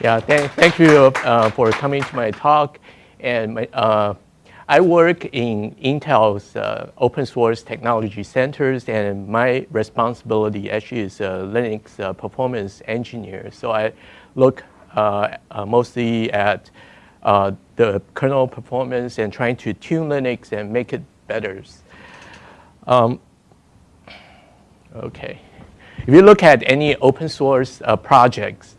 Yeah, thank, thank you uh, for coming to my talk. And my, uh, I work in Intel's uh, open source technology centers, and my responsibility actually is a Linux uh, performance engineer. So I look uh, uh, mostly at the kernel performance and trying to tune Linux and make it better. Um, okay. If you look at any open source projects,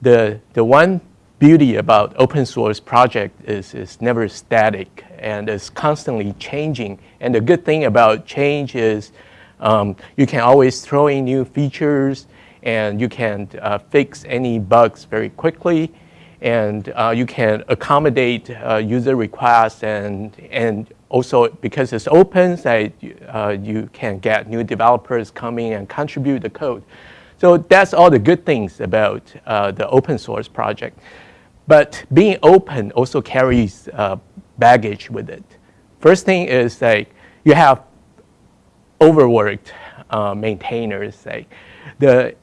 the, the one beauty about open source project is it's never static and it's constantly changing. And the good thing about change is um, you can always throw in new features and you can uh, fix any bugs very quickly and uh, you can accommodate uh, user requests and, and also because it's open, so, uh, you can get new developers coming and contribute the code. So that's all the good things about uh, the open source project. But being open also carries uh, baggage with it. First thing is like you have overworked uh, maintainers. Like the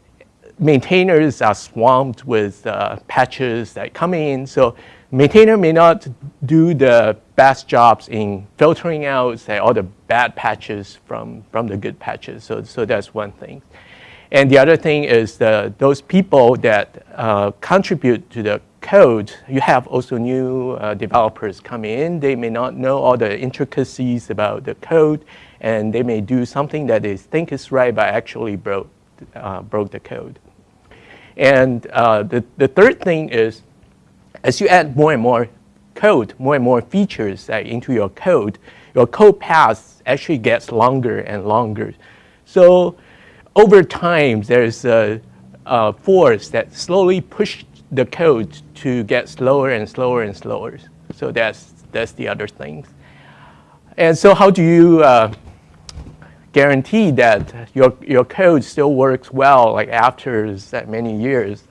maintainers are swamped with uh, patches that come in. So maintainer may not do the best jobs in filtering out say, all the bad patches from, from the good patches. So, so that's one thing. And the other thing is the, those people that uh, contribute to the code, you have also new uh, developers come in. They may not know all the intricacies about the code, and they may do something that they think is right, but actually broke, uh, broke the code. And uh, the, the third thing is, as you add more and more code, more and more features into your code, your code path actually gets longer and longer. So over time, there's a, a force that slowly pushed the code to get slower and slower and slower. So that's, that's the other thing. And so how do you uh, guarantee that your, your code still works well like after that many years?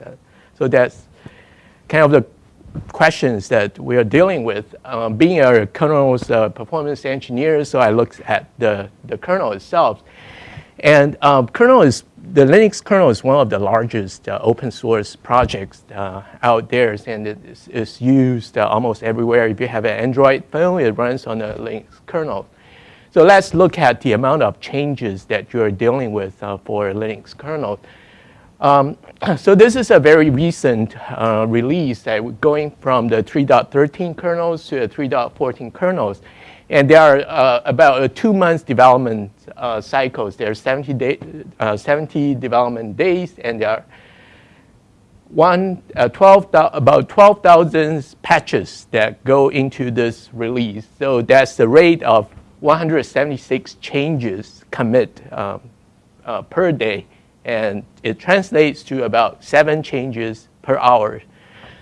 So that's kind of the questions that we are dealing with. Um, being a kernel's uh, performance engineer, so I looked at the, the kernel itself. And um, kernel is, the Linux kernel is one of the largest uh, open source projects uh, out there, and it is, is used uh, almost everywhere. If you have an Android phone, it runs on the Linux kernel. So let's look at the amount of changes that you're dealing with uh, for Linux kernel. Um, so this is a very recent uh, release that going from the 3.13 kernels to the 3.14 kernels. And there are uh, about a two months development uh, cycles. There are 70, day, uh, 70 development days, and there are one, uh, 12, about 12,000 patches that go into this release. So that's the rate of 176 changes commit um, uh, per day. And it translates to about seven changes per hour.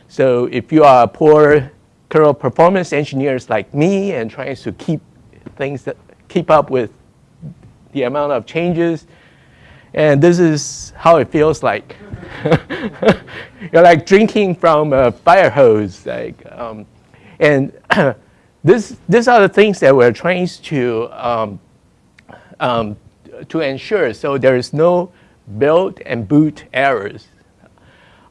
So if you are a poor performance engineers like me and trying to keep things that keep up with the amount of changes. And this is how it feels like. You're like drinking from a fire hose. Like, um, and this, these are the things that we're trying to, um, um, to ensure. So there is no build and boot errors.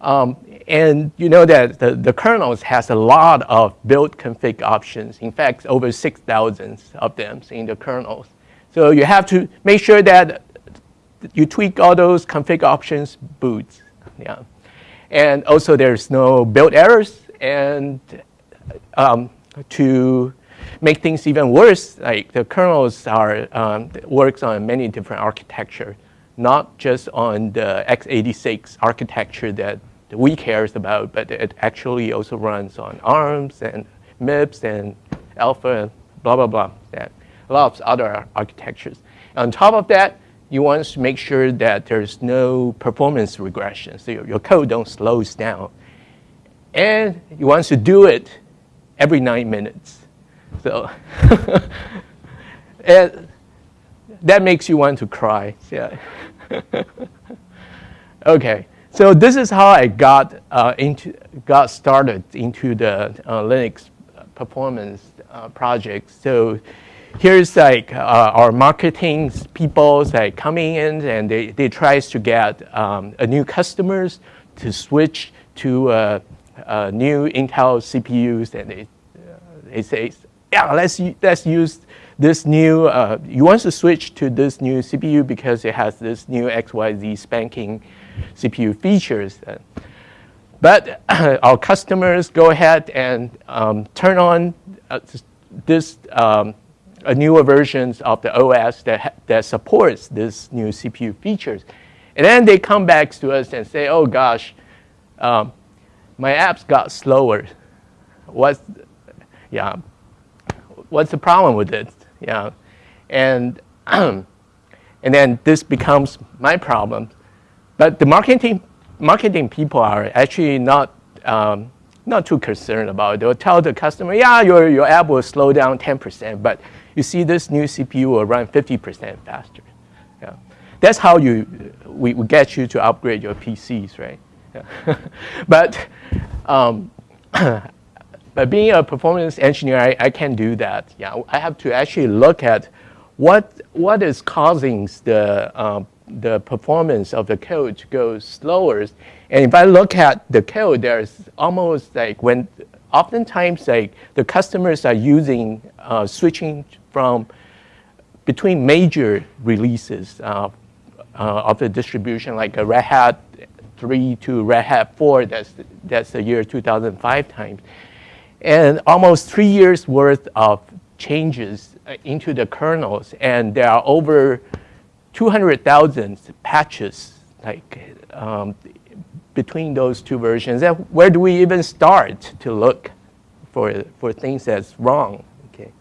Um, and you know that the, the kernels has a lot of build config options. In fact, over 6,000 of them in the kernels. So you have to make sure that you tweak all those config options boots. Yeah. And also there's no build errors. And um, to make things even worse, like the kernels are um, works on many different architecture, not just on the x86 architecture that we cares about, but it actually also runs on ARMS and MIPS and Alpha, and blah, blah, blah. That, a lot of other architectures. On top of that, you want to make sure that there's no performance regression, so your, your code don't slow down. And you want to do it every nine minutes. So and that makes you want to cry. Yeah. okay. So this is how I got uh, into got started into the uh, Linux performance uh, project. So here's like uh, our marketing people like coming in and they, they tries to get um, a new customers to switch to uh, uh, new Intel CPUs and they, they say, yeah, let's, let's use this new, you want to switch to this new CPU because it has this new XYZ spanking CPU features. But our customers go ahead and um, turn on uh, this um, newer versions of the OS that, that supports this new CPU features. And then they come back to us and say, oh gosh, um, my apps got slower. What's, yeah, what's the problem with it? Yeah, and, and then this becomes my problem. But the marketing, marketing people are actually not, um, not too concerned about it. They'll tell the customer, yeah, your, your app will slow down 10%, but you see this new CPU will run 50% faster. Yeah. That's how you, we, we get you to upgrade your PCs, right? Yeah. but, um, but being a performance engineer, I, I can do that. Yeah, I have to actually look at what, what is causing the, um, the performance of the code goes slower. And if I look at the code, there's almost like when, oftentimes like the customers are using, uh, switching from between major releases uh, uh, of the distribution, like a Red Hat 3 to Red Hat 4, that's, that's the year 2005 times. And almost three years worth of changes uh, into the kernels, and there are over 200,000 patches like um, between those two versions. And where do we even start to look for, for things that's wrong? Okay.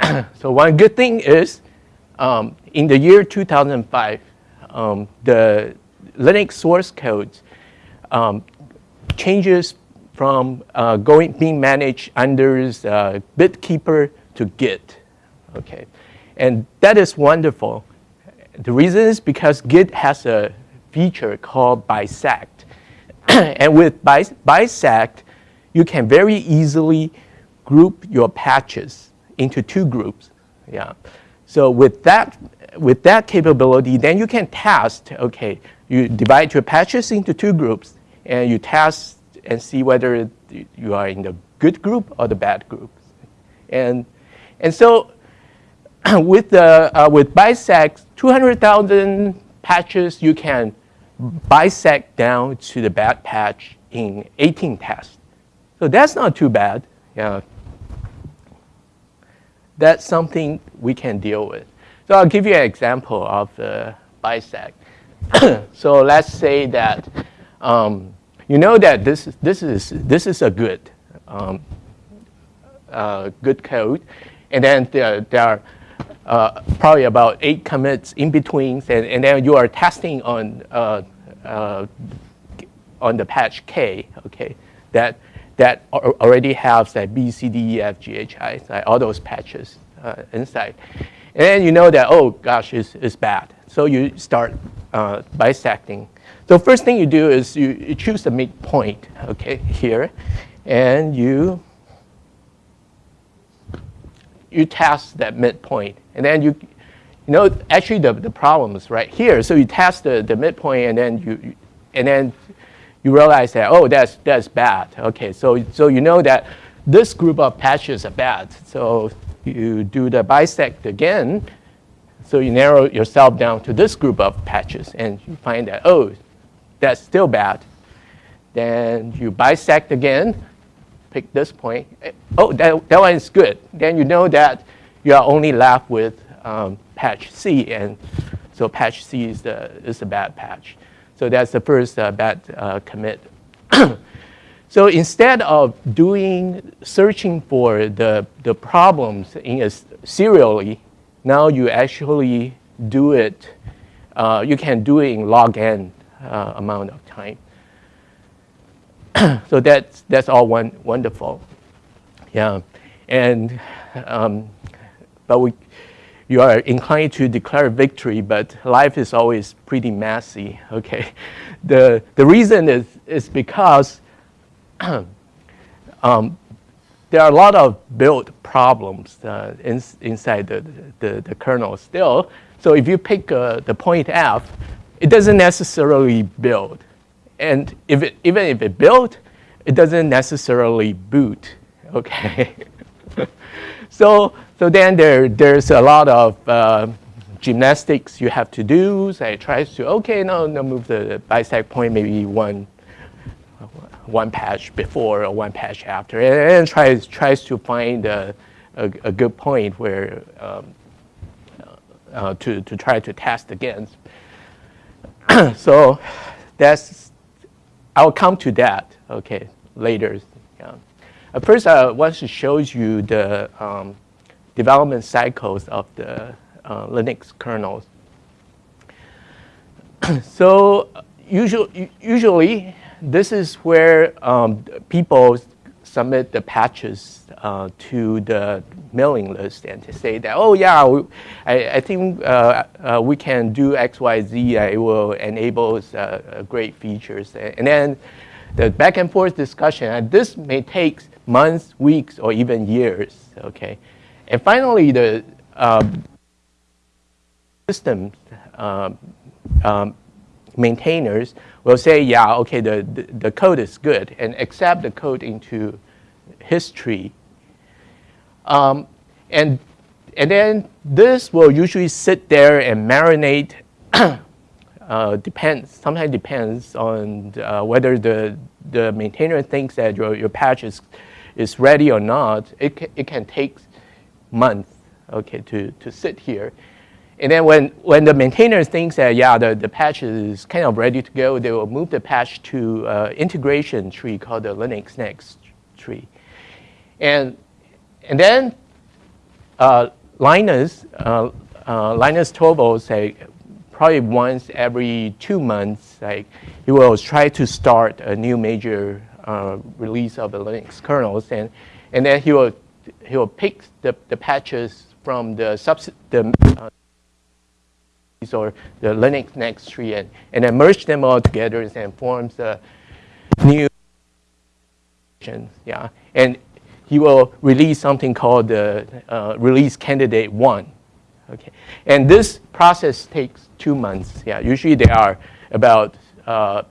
so one good thing is um, in the year 2005, um, the Linux source code um, changes from uh, going being managed under uh, BitKeeper to Git. Okay, and that is wonderful. The reason is because Git has a feature called bisect, and with bis bisect, you can very easily group your patches into two groups. Yeah. So with that, with that capability, then you can test, okay, you divide your patches into two groups, and you test and see whether you are in the good group or the bad group. And, and so with, the, uh, with bisect, 200,000 patches, you can bisect down to the bad patch in 18 tests. So that's not too bad. Yeah, that's something we can deal with. So I'll give you an example of the bisect. so let's say that um, you know that this, this, is, this is a good, um, uh, good code. And then there, there are uh, probably about eight commits in between. And, and then you are testing on, uh, uh on the patch K, okay, that that already has that B, C, D, E, F, G, H, I, like all those patches uh, inside. And then you know that, oh gosh, it's, it's bad. So you start uh, bisecting. So first thing you do is you, you choose the midpoint, okay, here. And you, you test that midpoint. And then you, you know, actually the, the problem is right here. So you test the, the midpoint and then you, and then you realize that, oh, that's, that's bad. Okay, so, so you know that this group of patches are bad. So you do the bisect again. So you narrow yourself down to this group of patches and you find that, oh, that's still bad. Then you bisect again, pick this point. Oh, that, that one is good. Then you know that you are only left with um, patch C. And so patch C is the, is the bad patch. So that's the first uh, bad uh, commit. so instead of doing searching for the, the problems in a serially, now you actually do it, uh, you can do it in log n uh, amount of time. so that's, that's all one, wonderful. Yeah, and, um, but we, you are inclined to declare victory, but life is always pretty messy, okay? The, the reason is, is because um, there are a lot of build problems uh, in, inside the, the, the, kernel still. So if you pick uh, the point F, it doesn't necessarily build. and if it, even if it built, it doesn't necessarily boot, okay? so, so then there, there's a lot of uh, gymnastics you have to do. So it tries to, okay, no, no, move the bisect point maybe one, one patch before or one patch after, and, and tries, tries to find a, a, a good point where um, uh, to, to try to test against. so that's, I'll come to that, okay, later. Yeah. Uh, first, I want to show you the um, development cycles of the uh, Linux kernels. so usually, usually, this is where um, people submit the patches uh, to the mailing list and to say that, oh yeah, we, I, I, think uh, uh, we can do X, Y, Z. Uh, it will enable uh, great features. And then the back and forth discussion, and this may take months, weeks, or even years, okay? And finally, the um, system um, um, maintainers will say, yeah, okay, the, the, the, code is good, and accept the code into history. Um, and, and then this will usually sit there and marinate uh, depends, sometimes depends on uh, whether the, the maintainer thinks that your, your patch is, is ready or not. It, it can take months okay, to, to sit here. And then when, when the maintainer thinks that, yeah, the, the patch is kind of ready to go, they will move the patch to uh, integration tree called the Linux Next tree. And, and then uh, Linus, uh, uh Linus Torvalds say, probably once every two months, like he will try to start a new major uh, release of the Linux kernels, and and then he will he will pick the, the patches from the subs the uh, or the Linux next tree and, and then merge them all together and forms a new yeah and he will release something called the uh, release candidate one Okay, and this process takes two months. Yeah, usually there are about uh,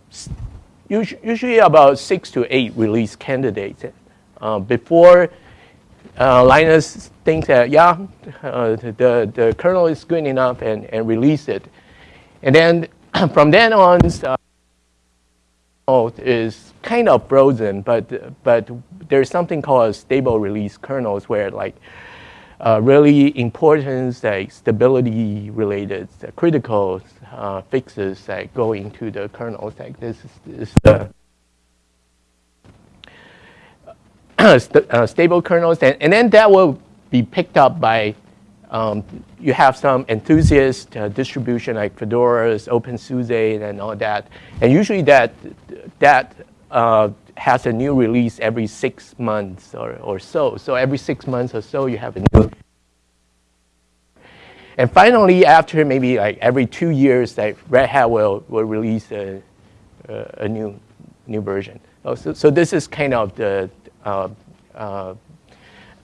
usually about six to eight release candidates uh, before uh, Linus thinks that yeah, uh, the the kernel is good enough and and release it, and then from then on. Uh, is kind of frozen, but but there's something called stable release kernels where like uh, really important like stability related uh, critical uh, fixes that go into the kernels like this is, the st uh, stable kernels and, and then that will be picked up by um, you have some enthusiast uh, distribution like Fedora's, OpenSUSE, and all that. And usually that, that uh, has a new release every six months or, or so. So every six months or so, you have a new. And finally, after maybe like every two years, like Red Hat will, will release a, a, a new, new version. Oh, so, so this is kind of the, Uh, uh,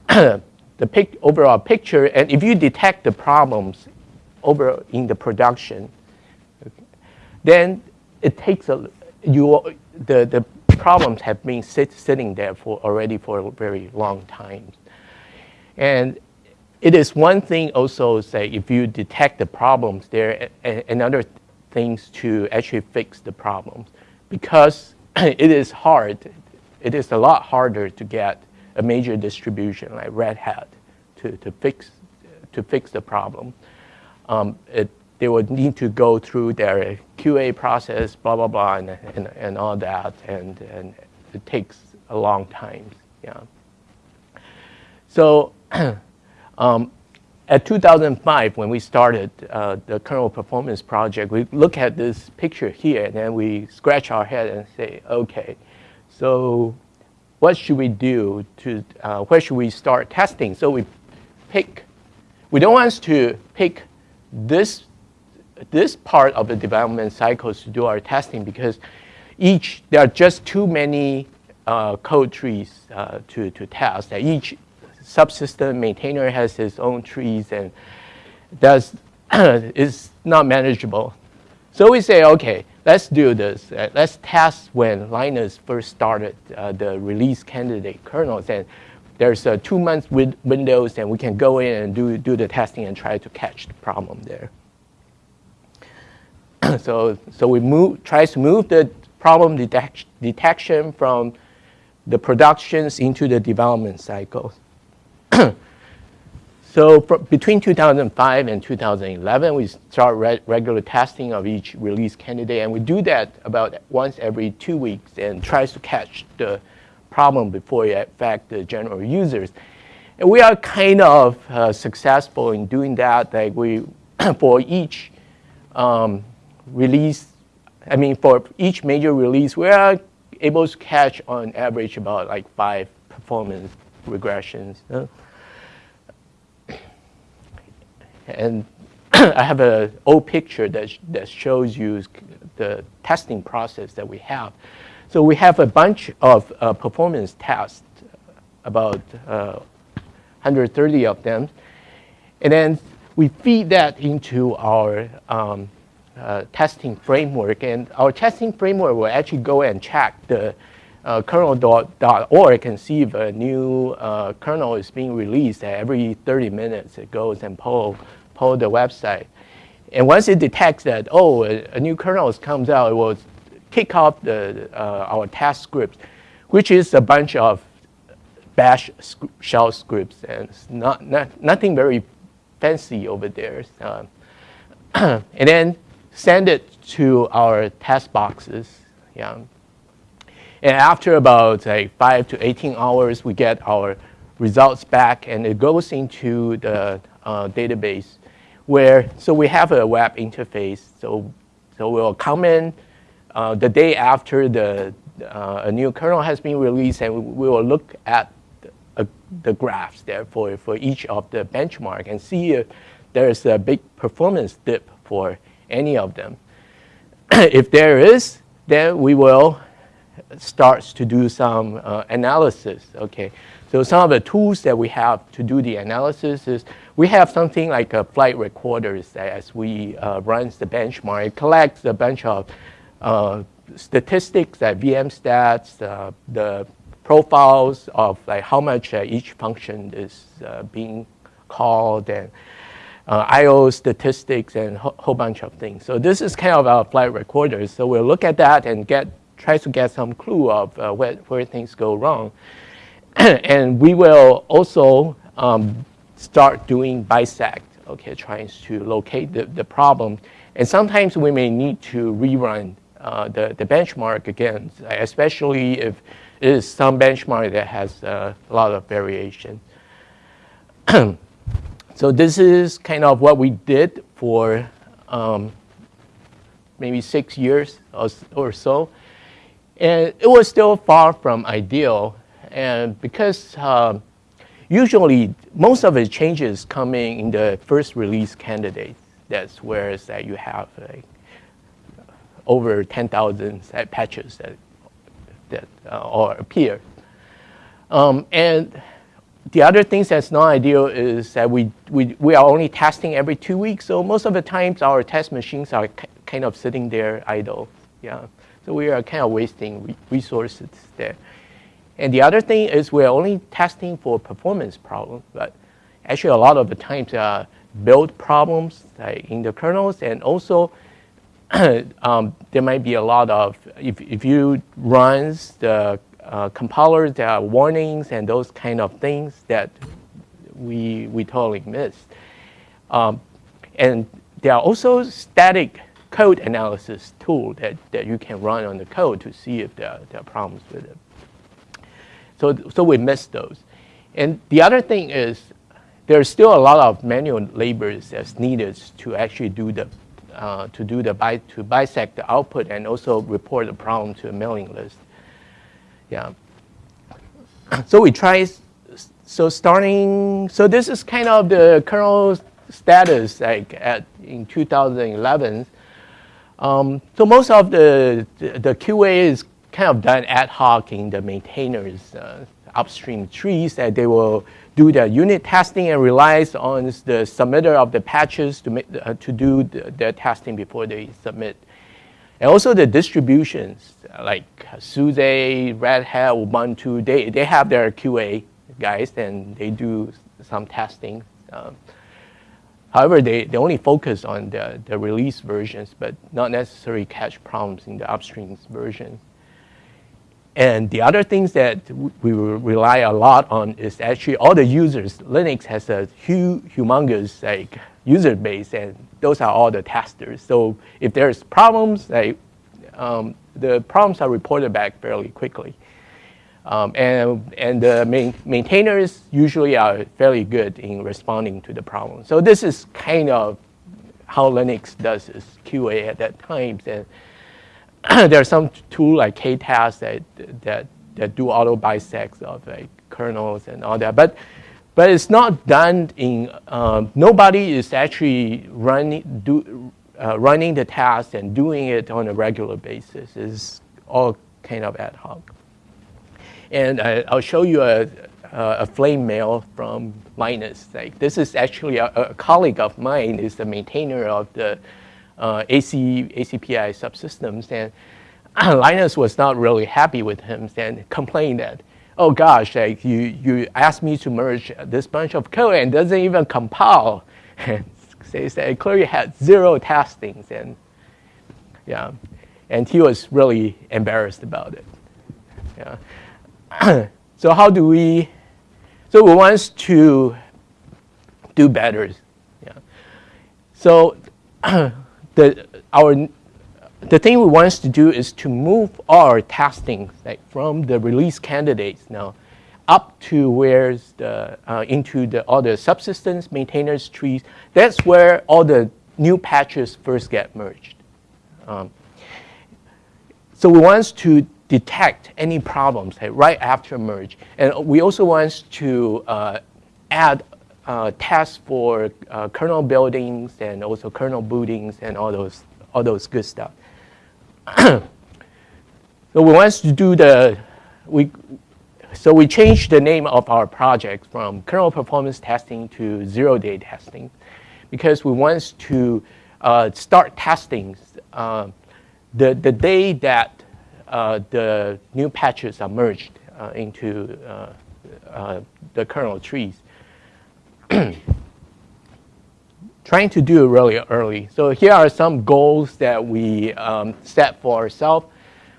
the pic overall picture. And if you detect the problems over in the production, then it takes a, you, the, the problems have been sit, sitting there for already for a very long time. And it is one thing also say if you detect the problems there, another things to actually fix the problems because it is hard. It is a lot harder to get a major distribution like Red Hat to, to fix to fix the problem. Um, it, they would need to go through their QA process, blah, blah, blah, and, and, and all that, and, and it takes a long time, yeah. So um, at 2005, when we started uh, the kernel performance project, we look at this picture here, and then we scratch our head and say, okay, so what should we do to, uh, where should we start testing? So we pick, we don't want to pick this this part of the development cycles to do our testing because each, there are just too many uh, code trees uh, to, to test. That each subsystem maintainer has his own trees and that's is not manageable. So we say, okay, let's do this. Uh, let's test when Linus first started uh, the release candidate kernels. And there's a two month win windows and we can go in and do, do the testing and try to catch the problem there. so, so we move, try to move the problem detect detection from the productions into the development cycle. so between 2005 and 2011, we start re regular testing of each release candidate, and we do that about once every two weeks and tries to catch the problem before it affects the general users. And we are kind of uh, successful in doing that. Like we, for each um, release, I mean, for each major release, we are able to catch on average about like five performance regressions. Uh, and I have an old picture that, that shows you the testing process that we have. So we have a bunch of uh, performance tests, about uh, 130 of them. And then we feed that into our um, uh, testing framework. And our testing framework will actually go and check the uh, kernel.org can see if a new uh, kernel is being released every 30 minutes. It goes and pull, pull the website. And once it detects that, oh, a, a new kernel comes out, it will kick off the, uh, our test script, which is a bunch of bash shell scripts. And it's not, not, nothing very fancy over there. Uh, and then send it to our test boxes. Yeah. And after about like five to 18 hours, we get our results back and it goes into the uh, database where, so we have a web interface. So, so we'll come in uh, the day after the, uh, a new kernel has been released and we will look at the, uh, the graphs there for, for each of the benchmark and see if there's a big performance dip for any of them. if there is, then we will start to do some uh, analysis, okay? So some of the tools that we have to do the analysis is we have something like a flight recorders that as we uh, runs the benchmark. It collects a bunch of uh, statistics like VM stats, uh, the profiles of like how much uh, each function is uh, being called and uh, I/O statistics and a ho whole bunch of things. So this is kind of our flight recorders. So we'll look at that and get try to get some clue of uh, where, where things go wrong. and we will also um, start doing bisect, okay, trying to locate the, the problem. And sometimes we may need to rerun uh, the, the benchmark again, especially if it is some benchmark that has uh, a lot of variation. So this is kind of what we did for um, maybe six years or, or, so. And it was still far from ideal. And because um, usually most of the changes coming in the first release candidate, that's where that you have like over 10,000 patches that, that uh, or appear. Um, and the other things that's not ideal is that we, we, we are only testing every two weeks. So most of the times our test machines are kind of sitting there idle. Yeah. So we are kind of wasting resources there. And the other thing is we're only testing for performance problems, but actually a lot of the times uh, build problems like in the kernels and also um, there might be a lot of, if, if you runs the uh, compilers, there are warnings and those kind of things that we, we totally miss. Um, and there are also static code analysis tool that, that you can run on the code to see if there are, there are problems with it. So, so we miss those. And the other thing is there's still a lot of manual labor that's needed to actually do the uh, to do the bi to bisect the output and also report the problem to a mailing list. Yeah. So we try, so starting, so this is kind of the kernel status like at in 2011. Um, so most of the, the QA is kind of done ad hoc in the maintainers uh, upstream trees that they will do the unit testing and relies on the submitter of the patches to, make, uh, to do the, the testing before they submit. And also the distributions, like SUSE, Red Hat, Ubuntu, they, they have their QA guys and they do some testing. Um, however, they, they only focus on the, the release versions, but not necessarily catch problems in the upstream versions. And the other things that we rely a lot on is actually all the users. Linux has a huge, humongous like user base, and those are all the testers. So if there's problems, like, um, the problems are reported back fairly quickly. Um, and and the main, maintainers usually are fairly good in responding to the problem. So this is kind of how Linux does its QA at that time. And there are some tools like KTest that, that, that do auto bisects of like kernels and all that. But, but it's not done in, um, nobody is actually running, do, uh, running the task and doing it on a regular basis. It's all kind of ad hoc. And I, will show you a, a flame mail from Linus. Like this is actually a, a colleague of mine is the maintainer of the uh, AC, ACPI subsystems. And Linus was not really happy with him and complained that, oh gosh, like you, you asked me to merge this bunch of code and doesn't even compile. And says that it clearly had zero testings and yeah, and he was really embarrassed about it. Yeah. so how do we, so we want to do better. Yeah. So the, our, the thing we want to do is to move our testing like, from the release candidates now up to where's the, uh, into the other subsystems, maintainers, trees. That's where all the new patches first get merged. Um, so we want to detect any problems like, right after merge. And we also want to uh, add uh, tests for uh, kernel buildings and also kernel bootings and all those, all those good stuff. so we want to do the, we, so we changed the name of our project from kernel performance testing to zero-day testing because we want to uh, start testing uh, the, the day that the new patches are merged uh, into uh, the kernel trees. trying to do it really early. So here are some goals that we um, set for ourselves.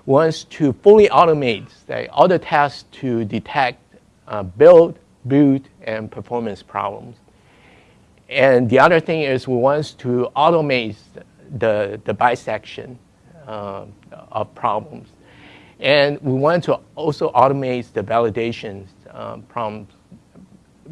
One is to fully automate say, all the tasks to detect uh, build, boot, and performance problems. And the other thing is we want to automate the, the bisection uh, of problems. And we want to also automate the validation um, problems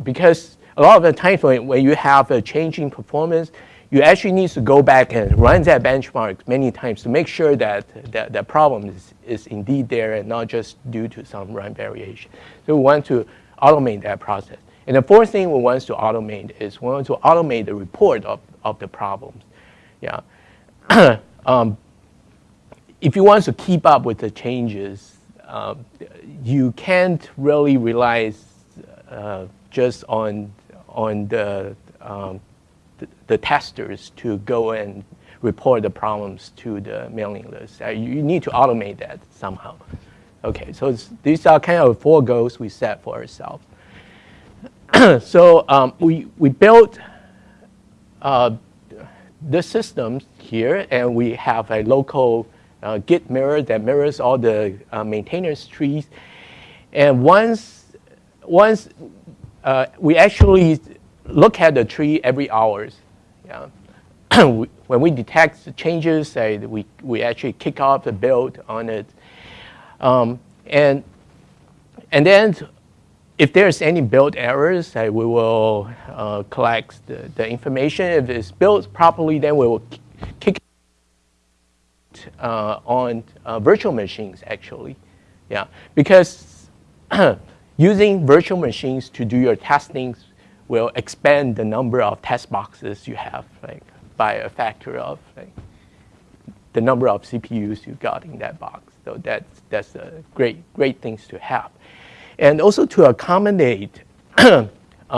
because a lot of the when, when you have a changing performance, you actually need to go back and run that benchmark many times to make sure that that, that problem is, is indeed there and not just due to some run variation. So we want to automate that process. And the fourth thing we want to automate is we want to automate the report of, of the problems. Yeah. um, if you want to keep up with the changes, uh, you can't really rely uh, just on on the, um, the, the, testers to go and report the problems to the mailing list. Uh, you need to automate that somehow. Okay, so these are kind of four goals we set for ourselves. so um, we, we built uh, the systems here, and we have a local uh, Git mirror that mirrors all the uh, maintainers trees. And once, once uh, we actually look at the tree every hours. Yeah. when we detect the changes, uh, we, we actually kick off the build on it. Um, and, and then if there's any build errors, uh, we will uh, collect the, the information. If it's built properly, then we will kick uh, on uh, virtual machines, actually. Yeah, because using virtual machines to do your testing will expand the number of test boxes you have like, by a factor of like, the number of CPUs you got in that box. So that's, that's a great, great things to have. And also to accommodate uh,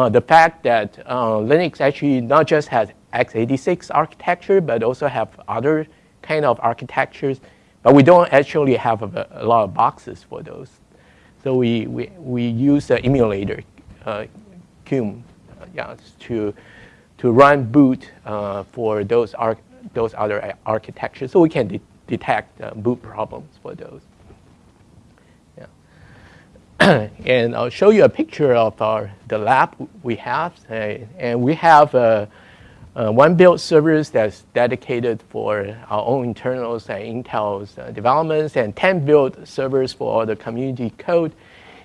the fact that uh, Linux actually not just has x86 architecture, but also have other kind of architectures, but we don't actually have a, a lot of boxes for those. So we, we, we use the emulator, uh, uh, yeah, to, to run boot uh, for those, those other architectures so we can de detect uh, boot problems for those. Yeah. and I'll show you a picture of our, the lab we have. Uh, and we have uh, uh, one build servers that's dedicated for our own internals and Intel's uh, developments, and 10 build servers for all the community code.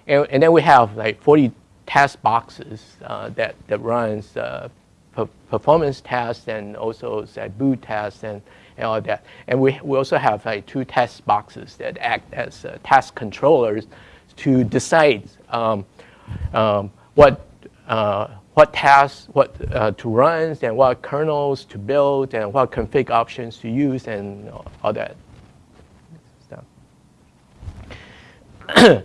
And, and then we have like 40 test boxes uh, that, that runs uh, performance tests and also say, boot tests and, and all that. And we, we also have like two test boxes that act as uh, task controllers to decide um, um, what uh, what tasks what uh, to run and what kernels to build and what config options to use and all that stuff.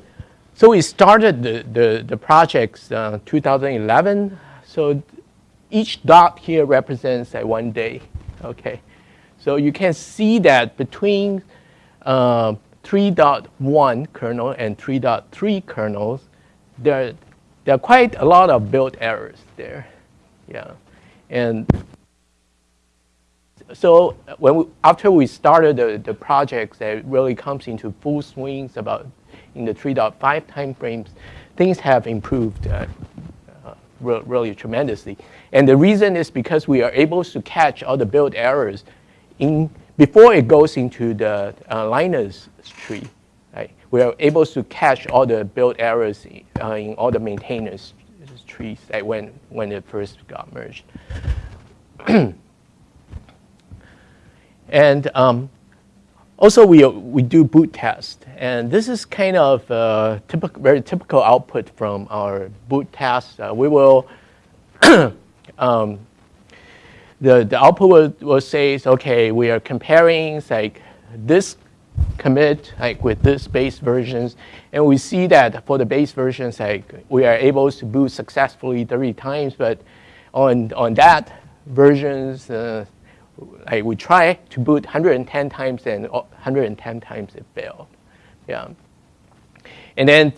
so we started the, the, the projects uh, 2011. So each dot here represents a one day. Okay, so you can see that between uh, 3.1 kernel and 3.3 kernels, there there are quite a lot of build errors there. Yeah. And so when we, after we started the, the project that really comes into full swings about in the 3.5 timeframes, things have improved uh, uh, re really tremendously. And the reason is because we are able to catch all the build errors in, before it goes into the uh, Linus tree we are able to catch all the build errors uh, in all the maintainers trees when, when it first got merged. and um, also we, we do boot test. And this is kind of uh, typical, very typical output from our boot test. Uh, we will, um, the, the output will, will say, okay, we are comparing like this commit like with this base versions. And we see that for the base versions, like we are able to boot successfully 30 times, but on, on that versions, uh, like we try to boot 110 times and 110 times it failed. Yeah. And then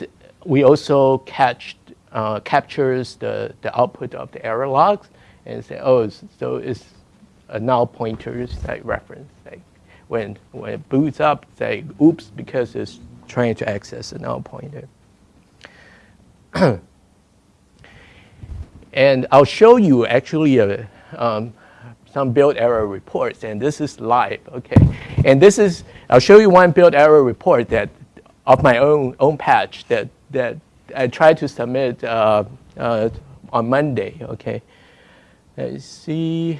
we also catch, uh, captures the, the output of the error logs and say, oh, so it's a null pointers like reference. Like when, when it boots up, say, oops, because it's trying to access a null pointer. and I'll show you actually a, um, some build error reports, and this is live, okay? And this is, I'll show you one build error report that, of my own, own patch that, that I tried to submit uh, uh, on Monday, okay? Let's see,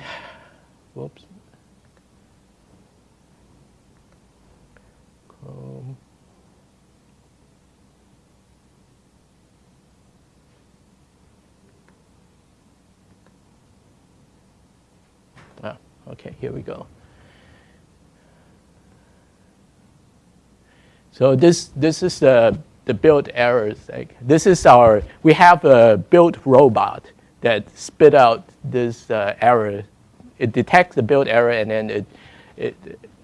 whoops. Um, ah, okay, here we go. So this this is the the build errors. Like this is our we have a built robot that spit out this uh, error. It detects the build error and then it it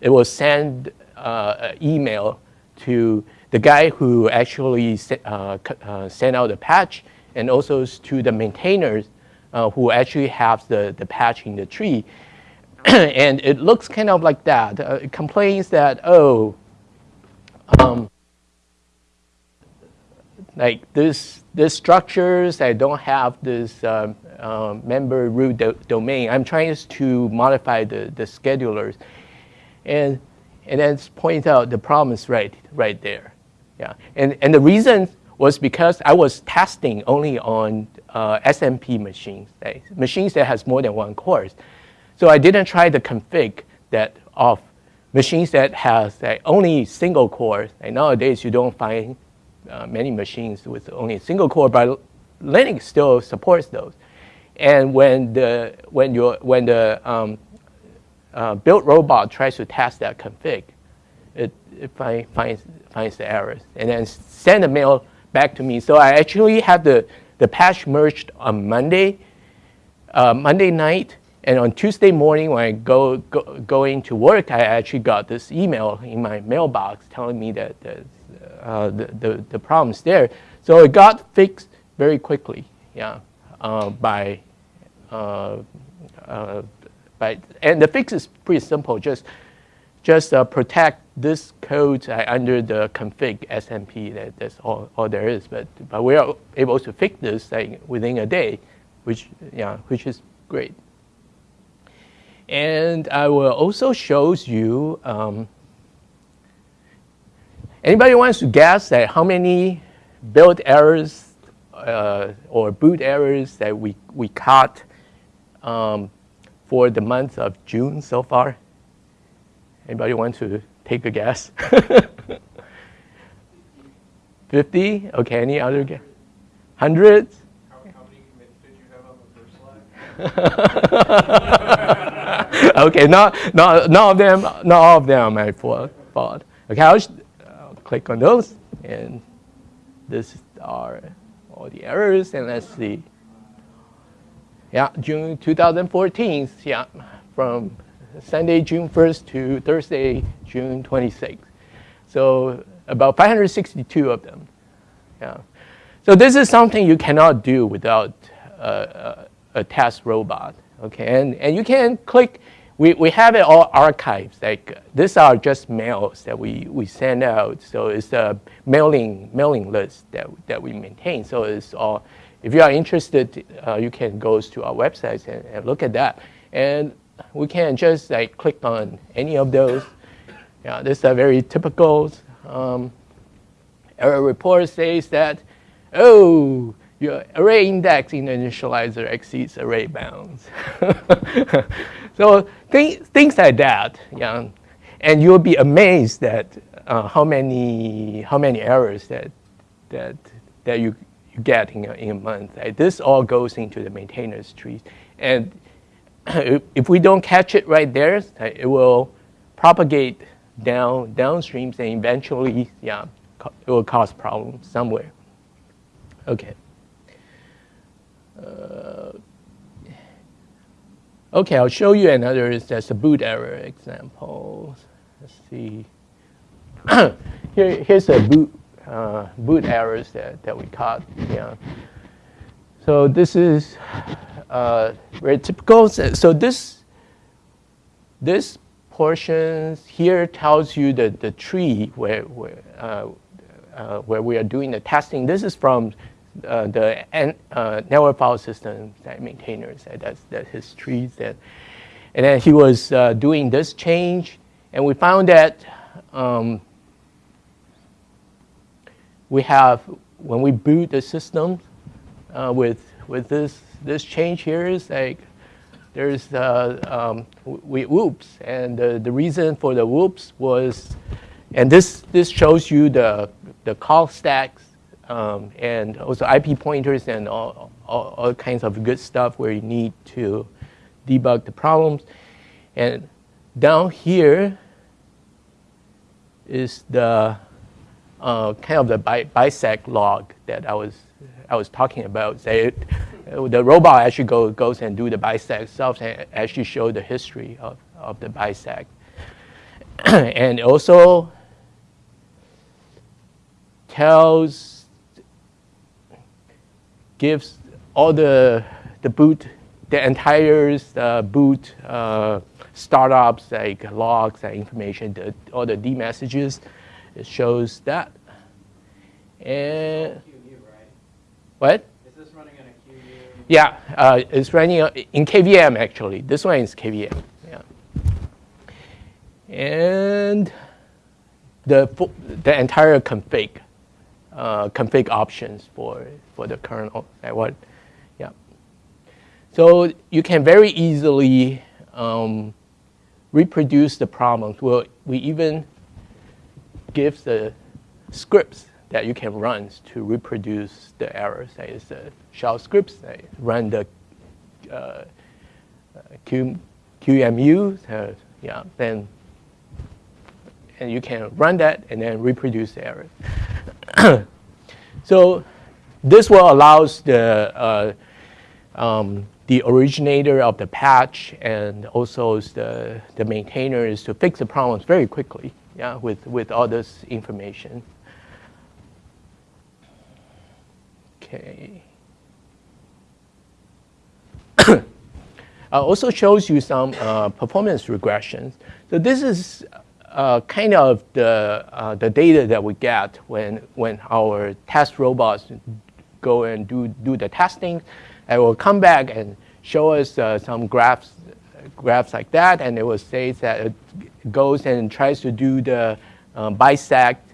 it will send uh, email to the guy who actually uh, uh, sent out the patch and also to the maintainers who actually have the, the patch in the tree. and it looks kind of like that. It complains that, oh, um, like this, this structures I don't have this uh, uh, member root do domain. I'm trying to modify the, the schedulers. And and then point out the problem is right, right there. Yeah. And, and the reason was because I was testing only on uh, SMP machines, right? machines that has more than one core. So I didn't try the config that of machines that has like, only single core. And nowadays you don't find uh, many machines with only a single core, but Linux still supports those. And when the when you when the um, uh, build robot tries to test that config, it, it find, finds, finds the errors and then send a mail back to me. So I actually had the, the patch merged on Monday, uh, Monday night, And on Tuesday morning, when I go, go going to work, I actually got this email in my mailbox telling me that, that uh, the, the, the problem's there. So it got fixed very quickly, yeah, uh, by, uh and the fix is pretty simple. Just, just uh, protect this code uh, under the config SMP. That, that's all, all there is. But, but we are able to fix this within a day, which, yeah, which is great. And I will also show you, um, anybody wants to guess that how many build errors uh, or boot errors that we, we caught um, for the month of June so far? Anybody want to take a guess? 50? Okay, any other guess? Hundreds? How, how many commits did you have on the first slide? okay, not, not, none of them, not all of them my fault. Okay, I'll, I'll click on those, and this are all the errors, and let's see. Yeah, June 2014, yeah, from Sunday, June 1st to Thursday, June 26th. So about 562 of them. Yeah. So this is something you cannot do without uh, a, a test robot. Okay, and, and you can click, we, we have it all archived. Like these are just mails that we, we send out. So it's a mailing mailing list that, that we maintain. So it's all, if you are interested, uh, you can go to our website and, and look at that. And we can just like click on any of those. Yeah, this is very typical um, error report says that, oh, your array index in the initializer exceeds array bounds. so th things like that, yeah. And you'll be amazed that uh, how many how many errors that that that you, you get in a, in a month. Right? This all goes into the maintainers tree, and if we don't catch it right there, it will propagate down downstreams and eventually, yeah, it will cause problems somewhere. Okay. Uh, okay, I'll show you another, that's a boot error example. Let's see. Here, here's a boot, uh, boot errors that, that we caught. Yeah. So this is uh, very typical. So this, this portion here tells you the, the tree where, where, uh, uh, where we are doing the testing. This is from uh, the uh, network file system that maintainers, that's, that's his trees. That, and then he was doing this change, and we found that um, we have, when we boot the system uh, with, with this, this change here is like, there's uh, um, we, whoops, and the, the reason for the whoops was, and this, this shows you the, the call stacks um, and also IP pointers and all, all, all, kinds of good stuff where you need to debug the problems. And down here is the uh, kind of the bi bisect log that I was I was talking about. The robot actually go, goes and do the bisect itself and actually show the history of, of the bisect. and also tells gives all the, the boot, the entire uh, boot uh, startups, like logs and information, the, all the D messages. It shows that. And what? Is this running in a QEMU? Yeah, uh, it's running in KVM actually. This one is KVM. Yeah. And the the entire config uh, config options for, for the kernel. What, yeah. So you can very easily um, reproduce the problems. Well, we even give the scripts that you can run to reproduce the errors. That is the shell scripts that run the uh, Q, QEMU. Uh, yeah, then and you can run that and then reproduce the error. so this will allows the uh, um, the originator of the patch and also the, the maintainers to fix the problems very quickly yeah, with, with all this information. Okay. I also shows you some uh, performance regressions. So this is uh, kind of the, uh, the data that we get when, when our test robots go and do, do the testing. And will come back and show us uh, some graphs, graphs like that, and it will say that goes and tries to do the uh, bisect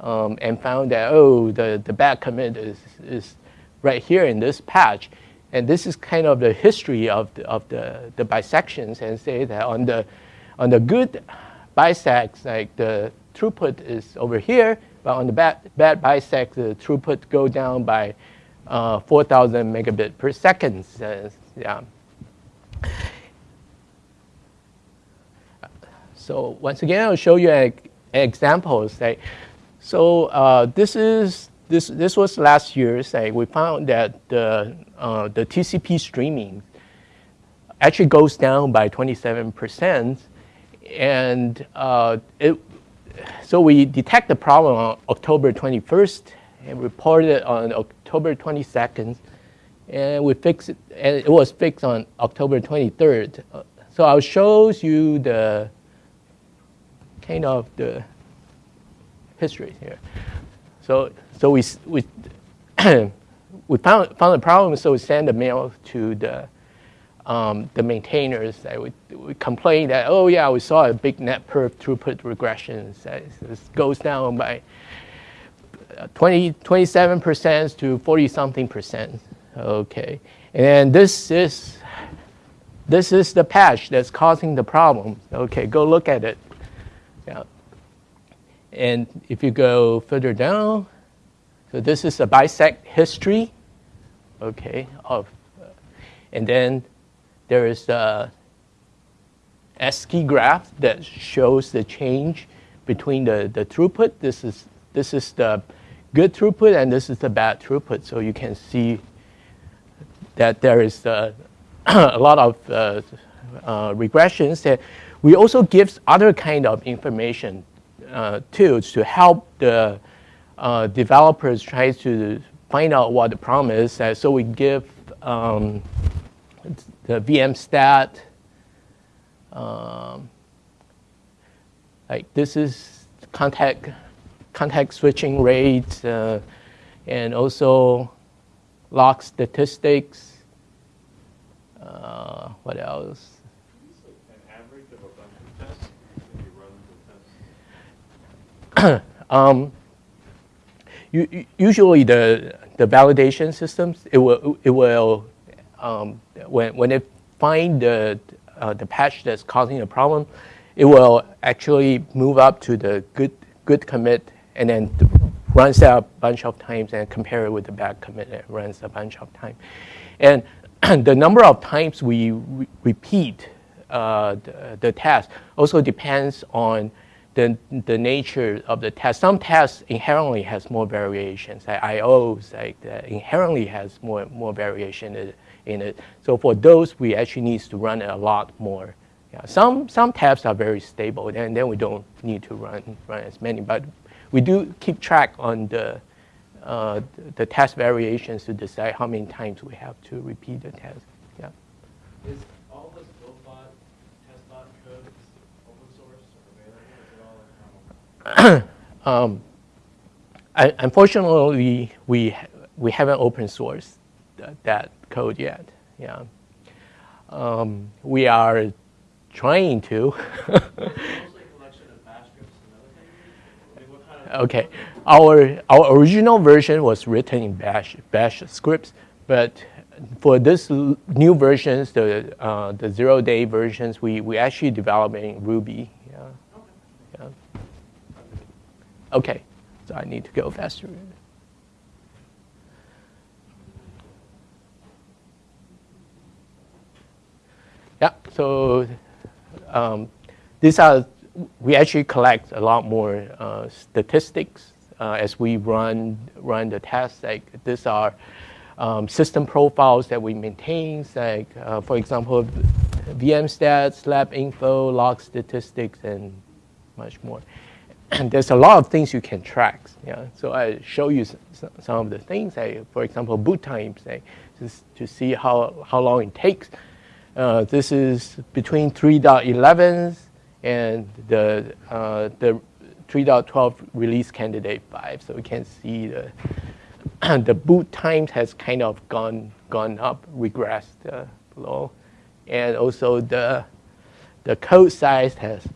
um, and found that, oh, the, the bad commit is, is right here in this patch. And this is kind of the history of the, of the, the bisections and say that on the, on the good bisects, like the throughput is over here, but on the bad, bad bisect, the throughput go down by uh, 4,000 megabit per second. Uh, yeah. So once again, I'll show you an example. Say, so uh, this is this this was last year. Say we found that the uh, the TCP streaming actually goes down by 27 percent, and uh, it. So we detect the problem on October 21st and reported on October 22nd, and we fixed it, and it was fixed on October 23rd. So I'll show you the kind of the history here. So so we, we, we found, found a problem, so we sent a mail to the, um, the maintainers that we, we complained that, oh yeah, we saw a big net perf throughput regression. That goes down by 20, 27% to 40 something percent. Okay. And this is, this is the patch that's causing the problem. Okay, go look at it. Yeah. And if you go further down, so this is a bisect history, okay, of, uh, and then there is a ASCII graph that shows the change between the, the throughput. This is, this is the good throughput and this is the bad throughput. So you can see that there is uh, a lot of uh, uh, regressions. That we also give other kind of information uh, tools to help the uh, developers try to find out what the problem is. Uh, so we give um, the VM stat. Um, like this is context context switching rate uh, and also lock statistics. Uh, what else? um, usually the, the validation systems, it will, it will um, when, when it find the, uh, the patch that's causing a problem, it will actually move up to the good, good commit and then runs that a bunch of times and compare it with the bad commit and runs a bunch of times. And the number of times we re repeat uh, the, the test also depends on the, the nature of the test. Some tests inherently has more variations. Like IOs like inherently has more, more variation in it. So for those, we actually need to run a lot more. Yeah. Some, some tests are very stable, and then we don't need to run, run as many. But we do keep track on the, uh, the test variations to decide how many times we have to repeat the test. Yeah. Is all this Buildbot, TestBot code open source or available? Is it all um, unfortunately, we, we haven't open sourced that code yet. Yeah. Um, we are trying to. okay, our our original version was written in Bash Bash scripts, but for this new versions, the uh, the zero day versions, we we actually developing Ruby. Yeah. Okay. Yeah. Okay, so I need to go faster. Yeah. So um, these are we actually collect a lot more uh, statistics uh, as we run run the tests. Like these are um, system profiles that we maintain, like, uh, for example, VM stats, lab info, lock statistics, and much more. And there's a lot of things you can track. Yeah? So I show you some of the things, like, for example, boot times, like, just to see how, how long it takes. Uh, this is between 3.11 and the, uh, the 3.12 release candidate 5. So we can see the, the boot times has kind of gone, gone up, regressed uh, below. And also the, the code size has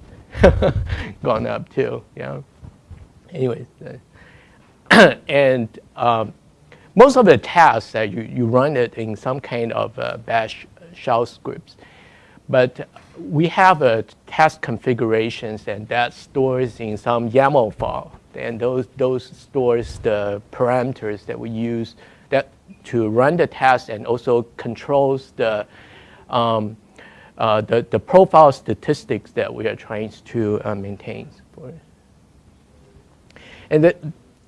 gone up too. Yeah. Anyways, uh, and um, most of the tasks that you, you run it in some kind of uh, bash shell scripts. But we have a task configurations and that stores in some YAML file. And those, those stores the parameters that we use that to run the task and also controls the, um, uh, the, the profile statistics that we are trying to uh, maintain. For and the,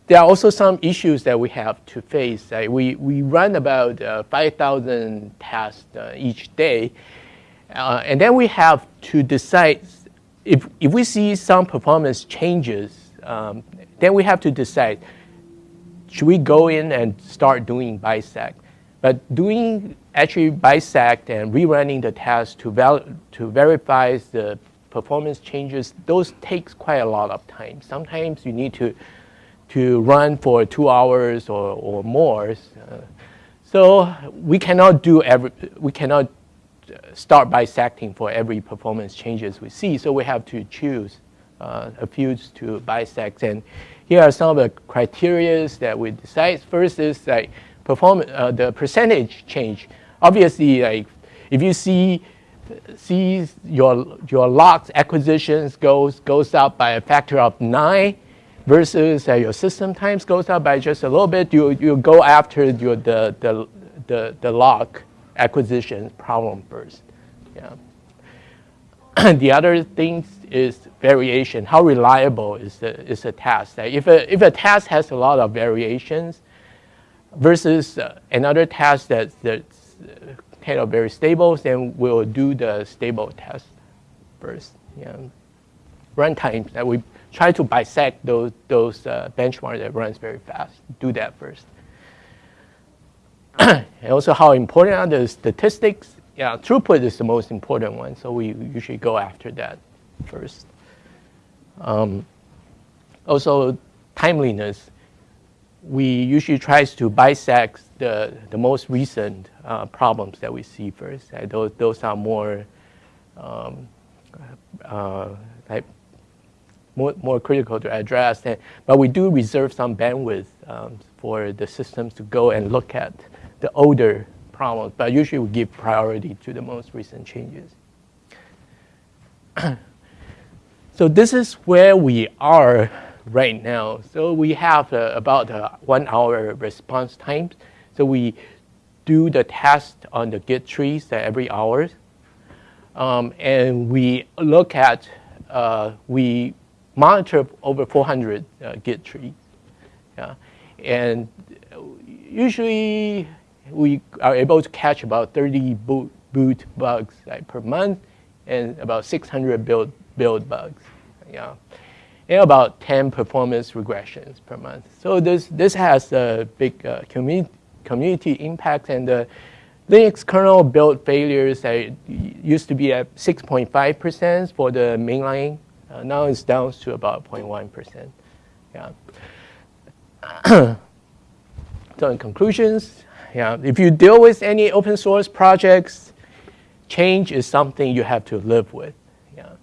there are also some issues that we have to face. Uh, we, we run about uh, 5,000 tests uh, each day, and then we have to decide if, if we see some performance changes, um, then we have to decide, should we go in and start doing bisect? But doing actually bisect and rerunning the test to, val to verify the performance changes, those takes quite a lot of time. Sometimes you need to to run for two hours or, or more. Uh, so we cannot do every, we cannot uh, start bisecting for every performance changes we see. So we have to choose uh, a few to bisect. And here are some of the criteria that we decide. First is like perform uh, the percentage change. Obviously, like if you see see your your locks acquisitions goes goes up by a factor of nine, versus uh, your system times goes up by just a little bit, you, you go after your, the, the, the, the lock acquisition problem first. Yeah. the other thing is variation. How reliable is the, is the task? If a, if a task has a lot of variations versus uh, another task that's, that's kind of very stable, then we'll do the stable test first. Yeah. Runtime that we try to bisect those, those uh, benchmarks that runs very fast. Do that first. and also how important are the statistics? Yeah, throughput is the most important one, so we usually go after that first. Um, also, timeliness. We usually try to bisect the, the most recent uh, problems that we see first. Uh, those, those are more um, uh, like more, more critical to address. And, but we do reserve some bandwidth um, for the systems to go and look at the older problems, but usually we give priority to the most recent changes. so this is where we are right now. So we have uh, about a one hour response time. So we do the test on the Git trees every hour. Um, and we look at, uh, we monitor over 400 uh, Git trees. Yeah. And usually we are able to catch about 30 boot, boot bugs like, per month and about 600 build, build bugs. Yeah. And about 10 performance regressions per month. So this, this has a big uh, community, impact and the Linux kernel build failures that used to be at 6.5% for the mainline uh, now it's down to about 0.1%. Yeah. so in conclusions, yeah, if you deal with any open source projects, change is something you have to live with. Yeah.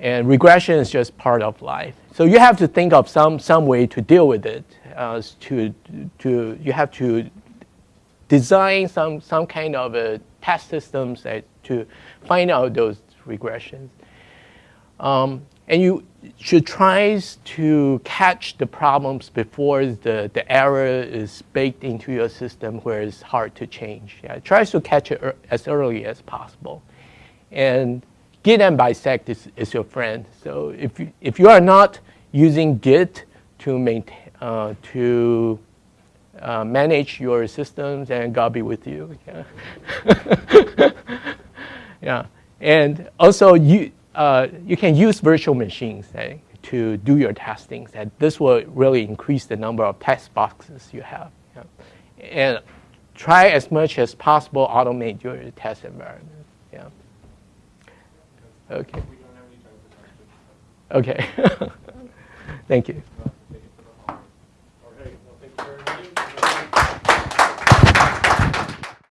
And regression is just part of life. So you have to think of some, some way to deal with it. Uh, to, to, you have to design some, some kind of a test systems that, to find out those regressions. Um, and you should try to catch the problems before the, the error is baked into your system where it's hard to change. Yeah, try to catch it as early as possible. And Git and bisect is, is your friend. So if you, if you are not using Git to maintain, uh, to uh, manage your systems, and God be with you. Yeah. yeah. And also, you, uh, you can use virtual machines eh, to do your testing. And this will really increase the number of test boxes you have. Yeah. And try as much as possible automate your test environment. Okay. We don't have any time for questions. Okay. Thank you.